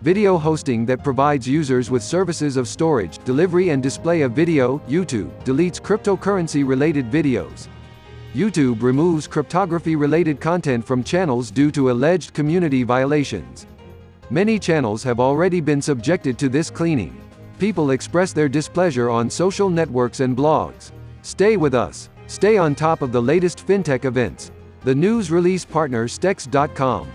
video hosting that provides users with services of storage, delivery and display of video, YouTube, deletes cryptocurrency-related videos. YouTube removes cryptography-related content from channels due to alleged community violations. Many channels have already been subjected to this cleaning. People express their displeasure on social networks and blogs. Stay with us. Stay on top of the latest fintech events. The news release partner Stex.com.